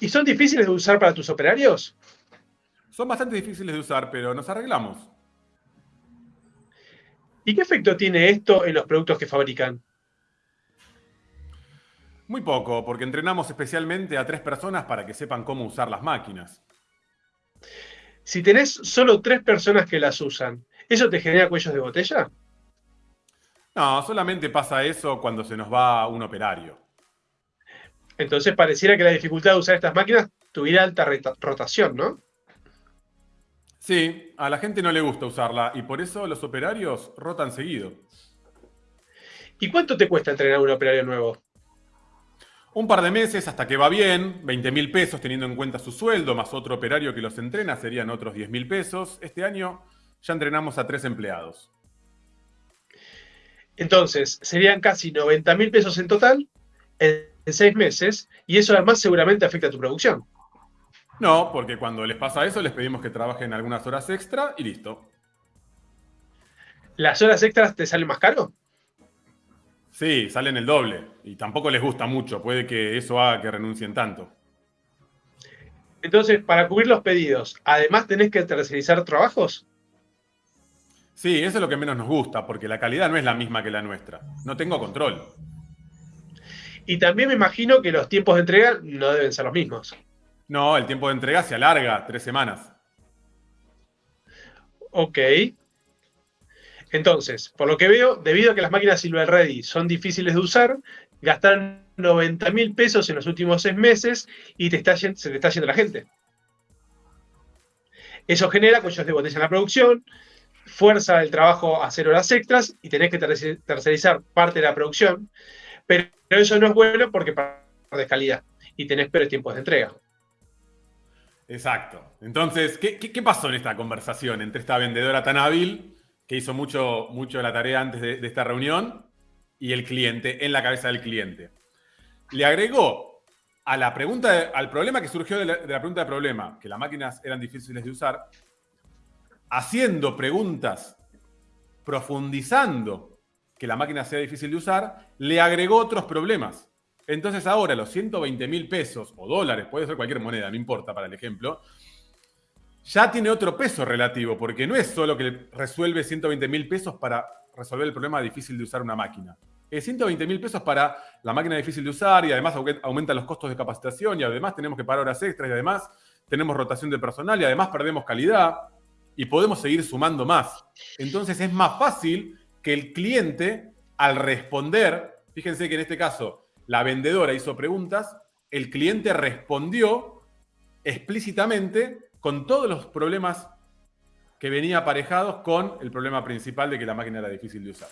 ¿Y son difíciles de usar para tus operarios? Son bastante difíciles de usar, pero nos arreglamos. ¿Y qué efecto tiene esto en los productos que fabrican? Muy poco, porque entrenamos especialmente a tres personas para que sepan cómo usar las máquinas. Si tenés solo tres personas que las usan, ¿eso te genera cuellos de botella? No, solamente pasa eso cuando se nos va un operario. Entonces pareciera que la dificultad de usar estas máquinas tuviera alta rotación, ¿no? Sí, a la gente no le gusta usarla y por eso los operarios rotan seguido. ¿Y cuánto te cuesta entrenar un operario nuevo? Un par de meses hasta que va bien, 20 mil pesos teniendo en cuenta su sueldo, más otro operario que los entrena serían otros 10 mil pesos. Este año ya entrenamos a tres empleados. Entonces, serían casi 90 mil pesos en total en seis meses y eso además seguramente afecta a tu producción. No, porque cuando les pasa eso les pedimos que trabajen algunas horas extra y listo. ¿Las horas extras te salen más caro? Sí, salen el doble y tampoco les gusta mucho. Puede que eso haga que renuncien tanto. Entonces, para cubrir los pedidos, ¿además tenés que tercerizar trabajos? Sí, eso es lo que menos nos gusta, porque la calidad no es la misma que la nuestra. No tengo control. Y también me imagino que los tiempos de entrega no deben ser los mismos. No, el tiempo de entrega se alarga tres semanas. Ok. Entonces, por lo que veo, debido a que las máquinas Silver Ready son difíciles de usar, gastaron 90 mil pesos en los últimos seis meses y te está, se te está yendo la gente. Eso genera cuellos de botella en la producción, fuerza el trabajo a hacer horas extras y tenés que tercerizar parte de la producción, pero eso no es bueno porque pierdes calidad y tenés peores tiempos de entrega. Exacto. Entonces, ¿qué, pasó en esta conversación entre esta vendedora tan hábil, que hizo mucho, mucho la tarea antes de, esta reunión, y el cliente, en la cabeza del cliente? Le agregó a la pregunta, al problema que surgió de la, de la pregunta de problema, que las máquinas eran difíciles de usar, haciendo preguntas, profundizando que la máquina sea difícil de usar, le agregó otros problemas. Entonces ahora los 120 mil pesos o dólares, puede ser cualquier moneda, no importa para el ejemplo, ya tiene otro peso relativo, porque no es solo que resuelve 120 mil pesos para resolver el problema difícil de usar una máquina. Es 120 mil pesos para la máquina difícil de usar y además aumenta los costos de capacitación y además tenemos que pagar horas extras y además tenemos rotación de personal y además perdemos calidad y podemos seguir sumando más. Entonces es más fácil que el cliente al responder, fíjense que en este caso la vendedora hizo preguntas, el cliente respondió explícitamente con todos los problemas que venía aparejados con el problema principal de que la máquina era difícil de usar.